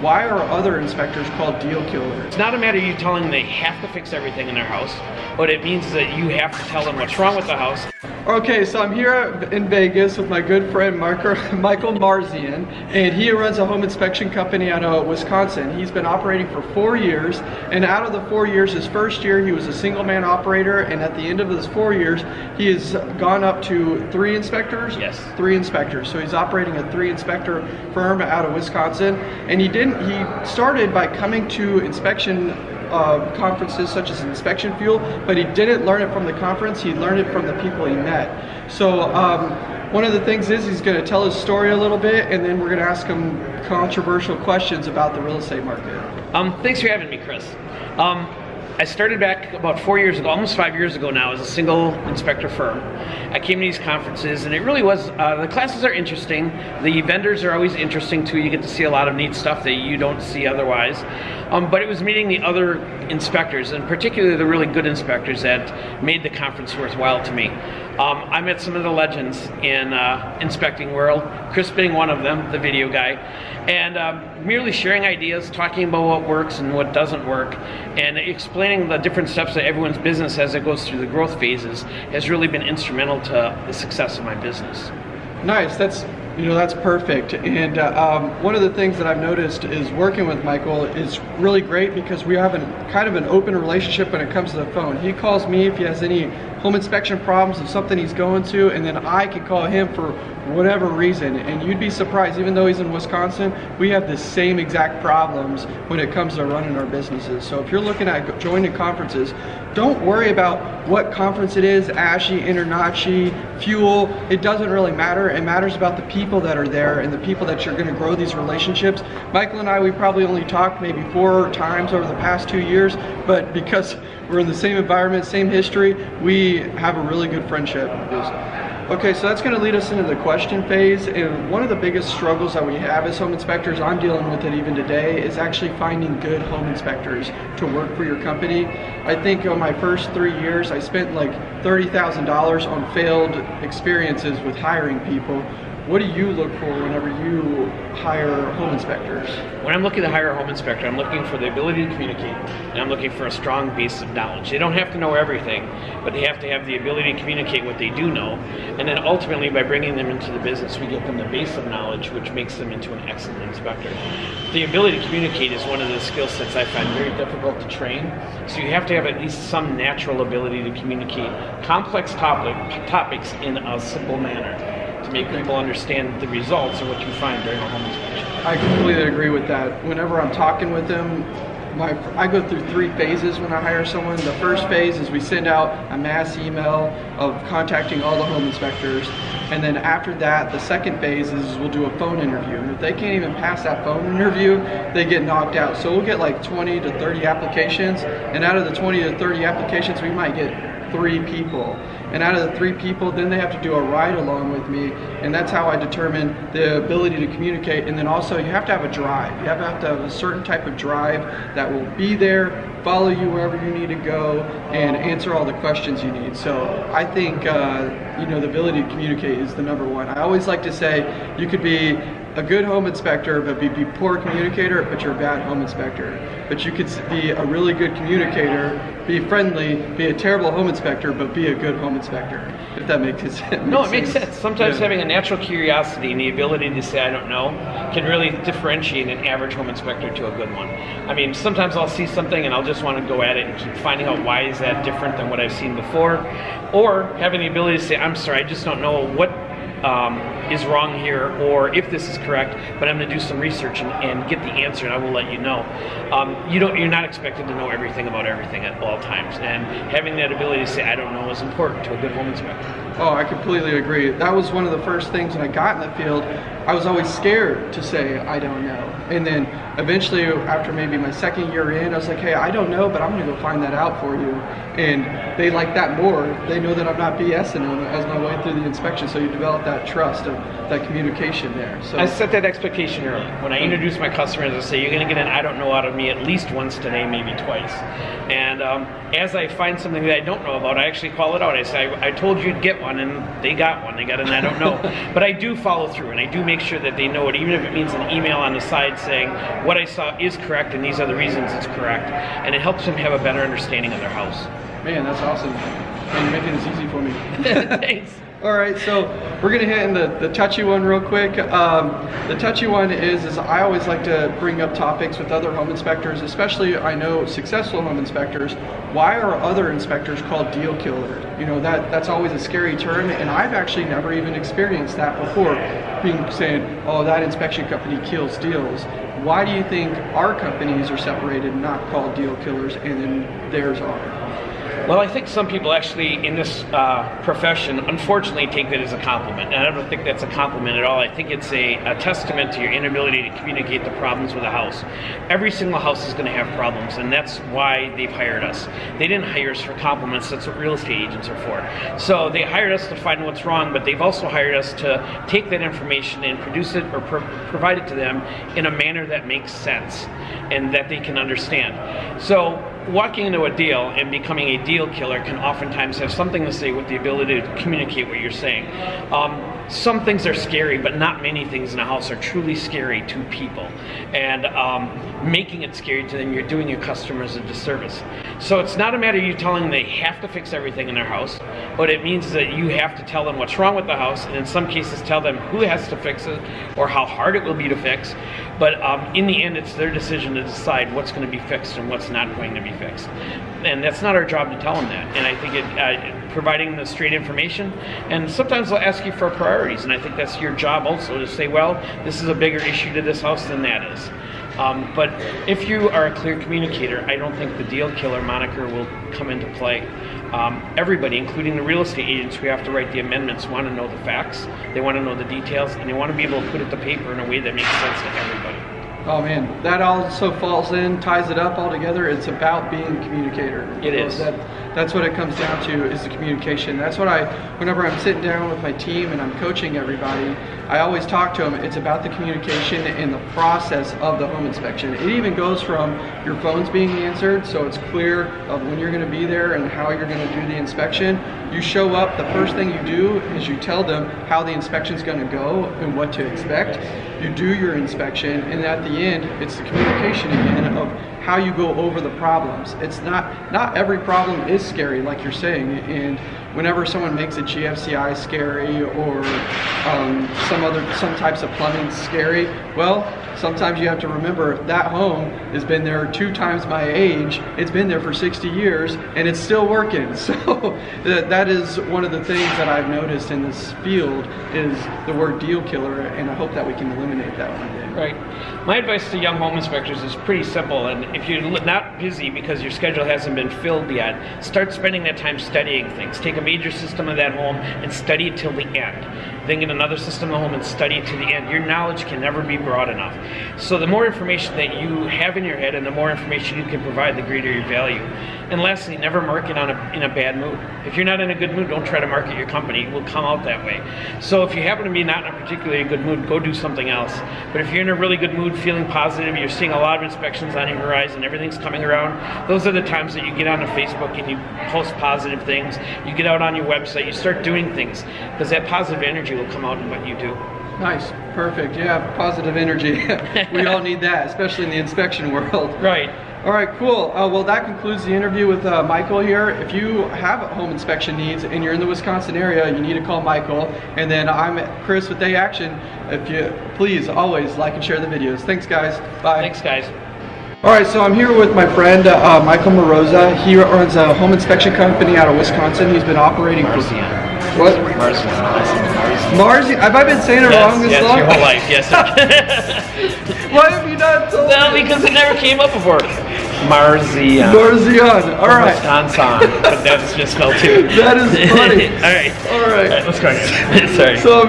why are other inspectors called deal killers? It's not a matter of you telling them they have to fix everything in their house. What it means is that you have to tell them what's wrong with the house. Okay, so I'm here in Vegas with my good friend Michael Marzian, and he runs a home inspection company out of Wisconsin. He's been operating for four years, and out of the four years, his first year he was a single man operator, and at the end of his four years, he has gone up to three inspectors? Yes. Three inspectors. So he's operating a three inspector firm out of Wisconsin, and he didn't, he started by coming to inspection uh, conferences such as Inspection Fuel, but he didn't learn it from the conference, he learned it from the people he met. So um, one of the things is he's going to tell his story a little bit and then we're going to ask him controversial questions about the real estate market. Um, thanks for having me, Chris. Um, I started back about four years ago, almost five years ago now, as a single inspector firm. I came to these conferences and it really was, uh, the classes are interesting. The vendors are always interesting too. You get to see a lot of neat stuff that you don't see otherwise. Um, but it was meeting the other inspectors and particularly the really good inspectors that made the conference worthwhile to me. Um, I met some of the legends in uh, inspecting world, Chris being one of them, the video guy, and um, merely sharing ideas, talking about what works and what doesn't work, and explaining the different steps of everyone's business as it goes through the growth phases has really been instrumental to the success of my business. Nice, that's you know, that's perfect. And uh, um, one of the things that I've noticed is working with Michael is really great because we have an, kind of an open relationship when it comes to the phone. He calls me if he has any home inspection problems of something he's going to, and then I can call him for whatever reason. And you'd be surprised, even though he's in Wisconsin, we have the same exact problems when it comes to running our businesses. So if you're looking at joining conferences, don't worry about what conference it is, ASHI, InterNACHI, Fuel, it doesn't really matter. It matters about the people that are there and the people that you're gonna grow these relationships. Michael and I, we probably only talked maybe four times over the past two years, but because we're in the same environment, same history, we have a really good friendship. Okay, so that's going to lead us into the question phase. And one of the biggest struggles that we have as home inspectors, I'm dealing with it even today, is actually finding good home inspectors to work for your company. I think on my first three years, I spent like $30,000 on failed experiences with hiring people what do you look for whenever you hire home inspectors? When I'm looking to hire a home inspector, I'm looking for the ability to communicate, and I'm looking for a strong base of knowledge. They don't have to know everything, but they have to have the ability to communicate what they do know, and then ultimately by bringing them into the business, we get them the base of knowledge, which makes them into an excellent inspector. The ability to communicate is one of the skill sets I find very difficult to train, so you have to have at least some natural ability to communicate complex topic, topics in a simple manner make people understand the results of what you find during a home inspection. I completely agree with that. Whenever I'm talking with them, my, I go through three phases when I hire someone. The first phase is we send out a mass email of contacting all the home inspectors. And then after that, the second phase is we'll do a phone interview. And if they can't even pass that phone interview, they get knocked out. So we'll get like 20 to 30 applications. And out of the 20 to 30 applications, we might get three people. And out of the three people, then they have to do a ride along with me. And that's how I determine the ability to communicate. And then also you have to have a drive. You have to have, to have a certain type of drive that will be there, follow you wherever you need to go, and answer all the questions you need. So I think, uh, you know, the ability to communicate is the number one. I always like to say you could be a good home inspector, but be, be poor communicator, but you're a bad home inspector. But you could be a really good communicator, be friendly, be a terrible home inspector, but be a good home inspector. If that makes sense. No, it makes sense. Sometimes yeah. having a natural curiosity and the ability to say I don't know can really differentiate an average home inspector to a good one. I mean, sometimes I'll see something and I'll just want to go at it and keep finding out why is that different than what I've seen before, or having the ability to say I'm sorry, I just don't know what um, is wrong here or if this is correct, but I'm going to do some research and, and, get the answer and I will let you know. Um, you don't, you're not expected to know everything about everything at all times, and having that ability to say I don't know is important to a good home inspector. Oh, I completely agree. That was one of the first things when I got in the field. I was always scared to say I don't know, and then eventually, after maybe my second year in, I was like, hey, I don't know, but I'm going to go find that out for you. And they like that more. They know that I'm not BSing them as my way through the inspection, so you develop that trust of that communication there. So I set that expectation early. When I introduce my customers, I say, you're going to get an I don't know out of me at least once today, maybe twice. And um, as I find something that I don't know about, I actually call it out. I say, I, I told you to get one, and they got one. They got an I don't know. but I do follow through, and I do make sure that they know it, even if it means an email on the side saying what I saw is correct and these are the reasons it's correct, and it helps them have a better understanding of their house. Man, that's awesome. And you're making this easy for me. Thanks. All right, so we're gonna hit in the, the touchy one real quick. Um, the touchy one is, is I always like to bring up topics with other home inspectors, especially I know successful home inspectors. Why are other inspectors called deal killer? You know, that, that's always a scary term, and I've actually never even experienced that before, being saying, oh, that inspection company kills deals. Why do you think our companies are separated, not called deal killers, and then theirs are? Well, I think some people actually in this uh, profession, unfortunately, take that as a compliment. And I don't think that's a compliment at all. I think it's a, a testament to your inability to communicate the problems with a house. Every single house is going to have problems, and that's why they've hired us. They didn't hire us for compliments. That's what real estate agents are for. So they hired us to find what's wrong, but they've also hired us to take that information and produce it or pro- provide it to them in a manner that makes sense and that they can understand. So walking into a deal and becoming a deal killer can oftentimes have something to say with the ability to communicate what you're saying. Um, some things are scary, but not many things in a house are truly scary to people. And um, making it scary to them, you're doing your customers a disservice. So it's not a matter of you telling them they have to fix everything in their house. What it means is that you have to tell them what's wrong with the house, and in some cases tell them who has to fix it or how hard it will be to fix. But um, in the end, it's their decision to decide what's going to be fixed and what's not going to be fixed. And that's not our job to tell them that. And I think it, uh, providing the straight information, and sometimes they'll ask you for priorities, and I think that's your job also to say, well, this is a bigger issue to this house than that is. Um, but if you are a clear communicator, I don't think the deal killer moniker will come into play. Um, everybody, including the real estate agents who have to write the amendments, want to know the facts, they want to know the details, and they want to be able to put it to paper in a way that makes sense to everybody. Oh man, that also falls in, ties it up all together. It's about being a communicator. It is. That, that's what it comes down to is the communication. That's what I, whenever I'm sitting down with my team and I'm coaching everybody, I always talk to them. It's about the communication and the process of the home inspection. It even goes from your phones being answered, so it's clear of when you're going to be there and how you're going to do the inspection. You show up, the first thing you do is you tell them how the inspection is going to go and what to expect. You do your inspection, and at the end, it's the communication again of how you go over the problems. It's not not every problem is scary, like you're saying, and whenever someone makes a GFCI scary or um, some other some types of plumbing scary, well, sometimes you have to remember that home has been there two times my age. It's been there for 60 years and it's still working. So that, is one of the things that I've noticed in this field is the word deal killer, and I hope that we can eliminate that one day. Right. My advice to young home inspectors is pretty simple. And if you're not busy because your schedule hasn't been filled yet, start spending that time studying things. Take a major system of that home and study it till the end. Then get another system the home and study it to the end. Your knowledge can never be broad enough. So the more information that you have in your head and the more information you can provide, the greater your value. And lastly, never market on a, in a bad mood. If you're not in a good mood, don't try to market your company. It will come out that way. So if you happen to be not in a particularly good mood, go do something else. But if you're in a really good mood, feeling positive, you're seeing a lot of inspections on your horizon, everything's coming around, those are the times that you get onto Facebook and you post positive things. You get out on your website, you start doing things because that positive energy will come out in what you do. Nice, perfect. Yeah, positive energy. we all need that, especially in the inspection world. Right. All right, cool. Uh, well, that concludes the interview with uh, Michael here. If you have home inspection needs and you're in the Wisconsin area, you need to call Michael. And then I'm Chris with Day Action. If you please always like and share the videos. Thanks, guys. Bye. Thanks, guys. All right, so I'm here with my friend uh, Michael Moroza. He runs a home inspection company out of Wisconsin. He's been operating for what? Marzian. Marzi. Have I been saying it Yes, wrong this yes, long? your whole life, yes. Why have you not told no, me? because it never came up before. Marzian. Marzian. All right. Wisconsin, but that's just spelled too. That is funny. All right. All right. All right, let's go. Sorry. So